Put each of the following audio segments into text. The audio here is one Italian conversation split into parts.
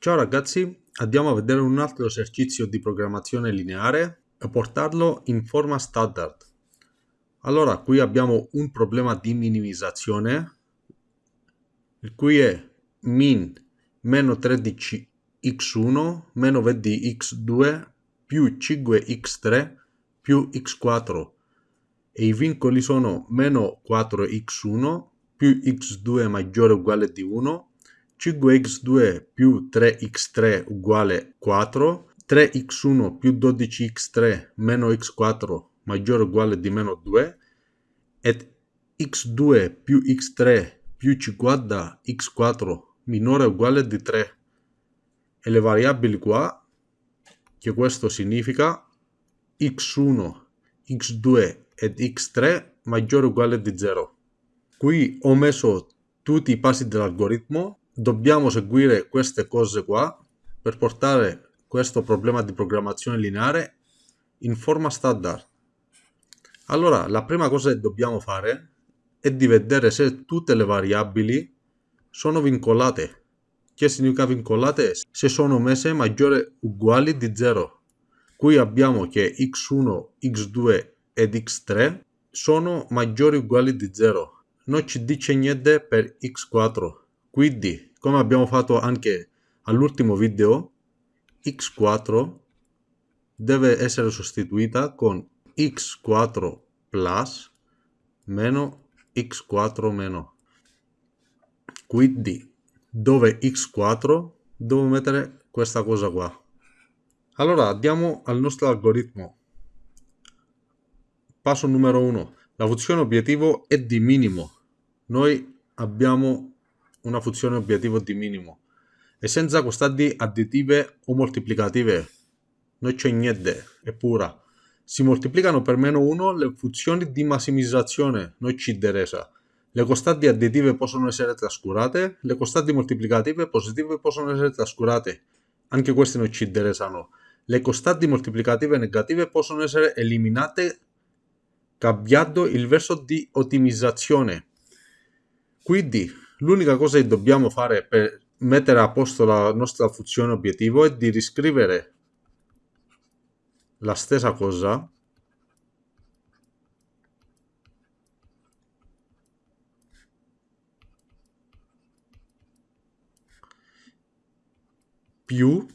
Ciao ragazzi, andiamo a vedere un altro esercizio di programmazione lineare e portarlo in forma standard. Allora, qui abbiamo un problema di minimizzazione, il cui è min meno 13x1 meno 20x2 più 5x3 più x4 e i vincoli sono meno 4x1 più x2 maggiore o uguale di 1 5x2 più 3x3 uguale 4, 3x1 più 12x3 meno x4 maggiore o uguale di meno 2 e x2 più x3 più 50 x4 minore o uguale di 3 e le variabili qua che questo significa x1 x2 ed x3 maggiore o uguale di 0 qui ho messo tutti i passi dell'algoritmo dobbiamo seguire queste cose qua per portare questo problema di programmazione lineare in forma standard. Allora, la prima cosa che dobbiamo fare è di vedere se tutte le variabili sono vincolate. Che significa vincolate? Se sono messe maggiori o uguali di 0. Qui abbiamo che x1, x2 ed x3 sono maggiori o uguali di 0. Non ci dice niente per x4. Quindi come abbiamo fatto anche all'ultimo video, x4 deve essere sostituita con x4 plus meno x4 meno. Quindi dove x4 devo mettere questa cosa qua. Allora andiamo al nostro algoritmo. Passo numero 1. La funzione obiettivo è di minimo. Noi abbiamo una funzione obiettivo di minimo e senza costanti additive o moltiplicative non c'è niente, è pura. Si moltiplicano per meno 1 le funzioni di massimizzazione, non ci interessa. Le costanti additive possono essere trascurate, le costanti moltiplicative positive possono essere trascurate, anche queste non ci interessano. Le costanti moltiplicative negative possono essere eliminate cambiando il verso di ottimizzazione. Quindi L'unica cosa che dobbiamo fare per mettere a posto la nostra funzione obiettivo è di riscrivere la stessa cosa più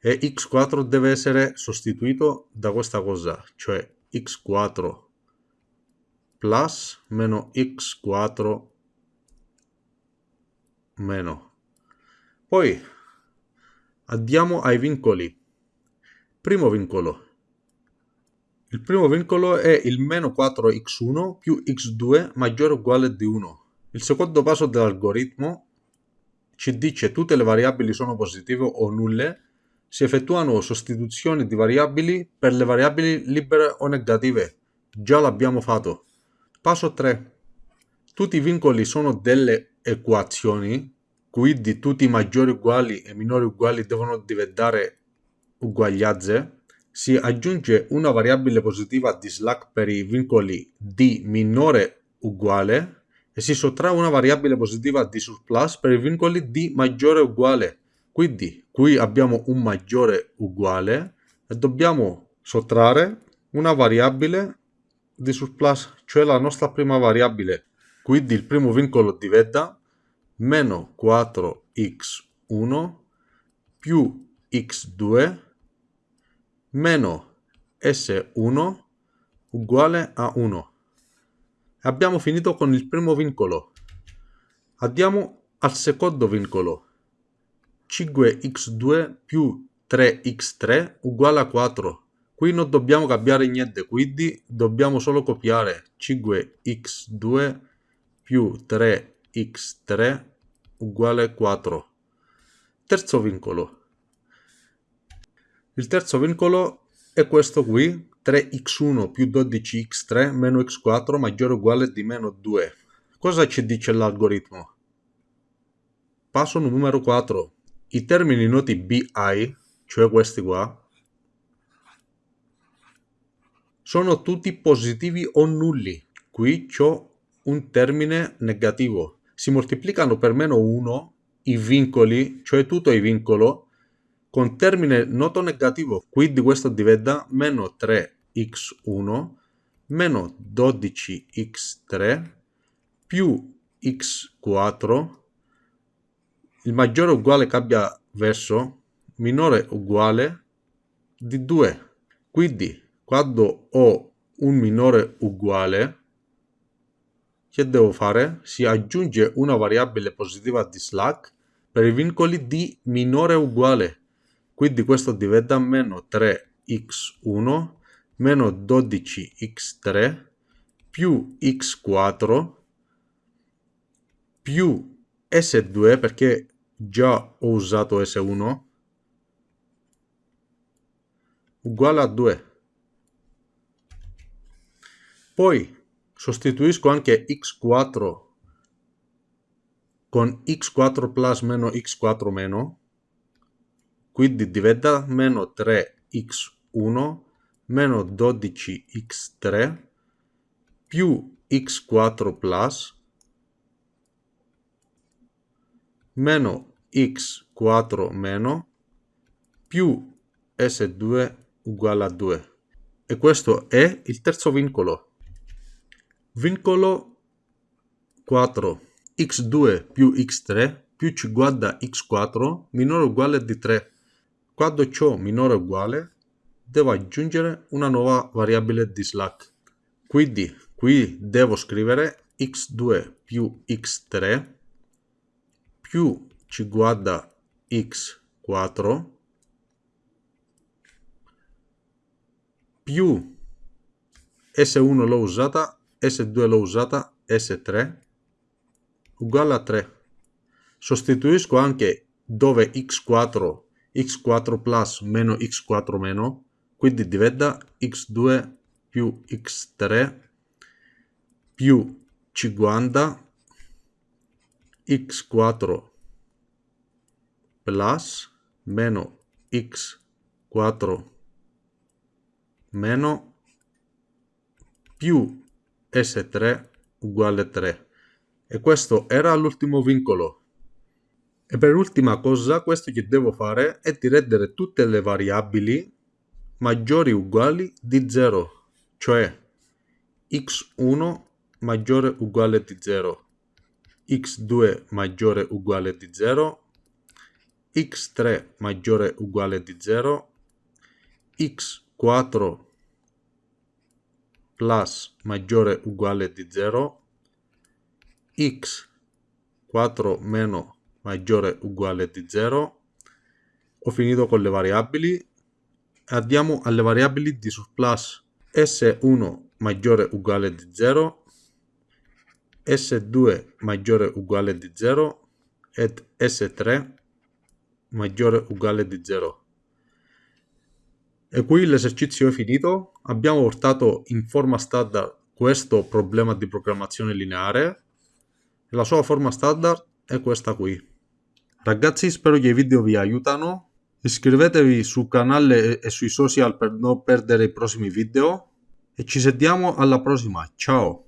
e x4 deve essere sostituito da questa cosa, cioè x4 plus meno x4 meno. Poi andiamo ai vincoli. Primo vincolo. Il primo vincolo è il meno 4x1 più x2 maggiore o uguale di 1. Il secondo passo dell'algoritmo ci dice tutte le variabili sono positive o nulle, si effettuano sostituzioni di variabili per le variabili libere o negative. Già l'abbiamo fatto. Passo 3. Tutti i vincoli sono delle equazioni, quindi tutti i maggiori uguali e minori uguali devono diventare uguaglianze, si aggiunge una variabile positiva di slack per i vincoli di minore uguale e si sottrae una variabile positiva di surplus per i vincoli di maggiore uguale. Quindi qui abbiamo un maggiore uguale e dobbiamo sottrarre una variabile di surplus, cioè la nostra prima variabile quindi il primo vincolo diventa meno 4x1 più x2 meno s1 uguale a 1. Abbiamo finito con il primo vincolo. Andiamo al secondo vincolo. 5x2 più 3x3 uguale a 4. Qui non dobbiamo cambiare niente, quindi dobbiamo solo copiare 5x2 più 3x3 uguale 4. Terzo vincolo. Il terzo vincolo è questo qui, 3x1 più 12x3 meno x4 maggiore o uguale di meno 2. Cosa ci dice l'algoritmo? Passo numero 4. I termini noti bi, cioè questi qua, sono tutti positivi o nulli. Qui ho un termine negativo. Si moltiplicano per meno 1 i vincoli, cioè tutto il vincolo, con termine noto negativo, quindi questo diventa meno 3x1 meno 12x3 più x4, il maggiore uguale cambia verso, minore uguale di 2. Quindi quando ho un minore uguale, che devo fare? Si aggiunge una variabile positiva di slack per i vincoli di minore uguale. Quindi questo diventa meno 3x1 meno 12x3 più x4 più S2 perché già ho usato S1 uguale a 2. Poi sostituisco anche x4 con x4 plus meno x4 meno, quindi diventa meno 3x1 meno 12x3 più x4 plus meno x4 meno più s2 uguale a 2. E questo è il terzo vincolo. Vincolo 4. x2 più x3 più ci guarda x4 minore o uguale di 3. Quando ciò minore o uguale, devo aggiungere una nuova variabile di slack. Quindi qui devo scrivere x2 più x3 più ci guarda x4 più S1 l'ho usata, S2 l'ho usata, S3 uguale a 3. Sostituisco anche dove x4, x4 plus meno x4 meno, quindi diventa x2 più x3 più 50 x4 plus meno x4 meno più S3 uguale 3 e questo era l'ultimo vincolo. E per ultima cosa questo che devo fare è di rendere tutte le variabili maggiori o uguali di 0, cioè x1 maggiore o uguale di 0 x2 maggiore o uguale di 0, x3 maggiore o uguale di 0, x4 plus maggiore uguale di 0, x4 meno maggiore uguale di 0. Ho finito con le variabili. Andiamo alle variabili di surplus. S1 maggiore uguale di 0, S2 maggiore uguale di 0 ed S3 maggiore uguale di 0. E qui l'esercizio è finito. Abbiamo portato in forma standard questo problema di programmazione lineare. La sua forma standard è questa qui. Ragazzi spero che i video vi aiutano. Iscrivetevi sul canale e sui social per non perdere i prossimi video. E ci sentiamo alla prossima. Ciao!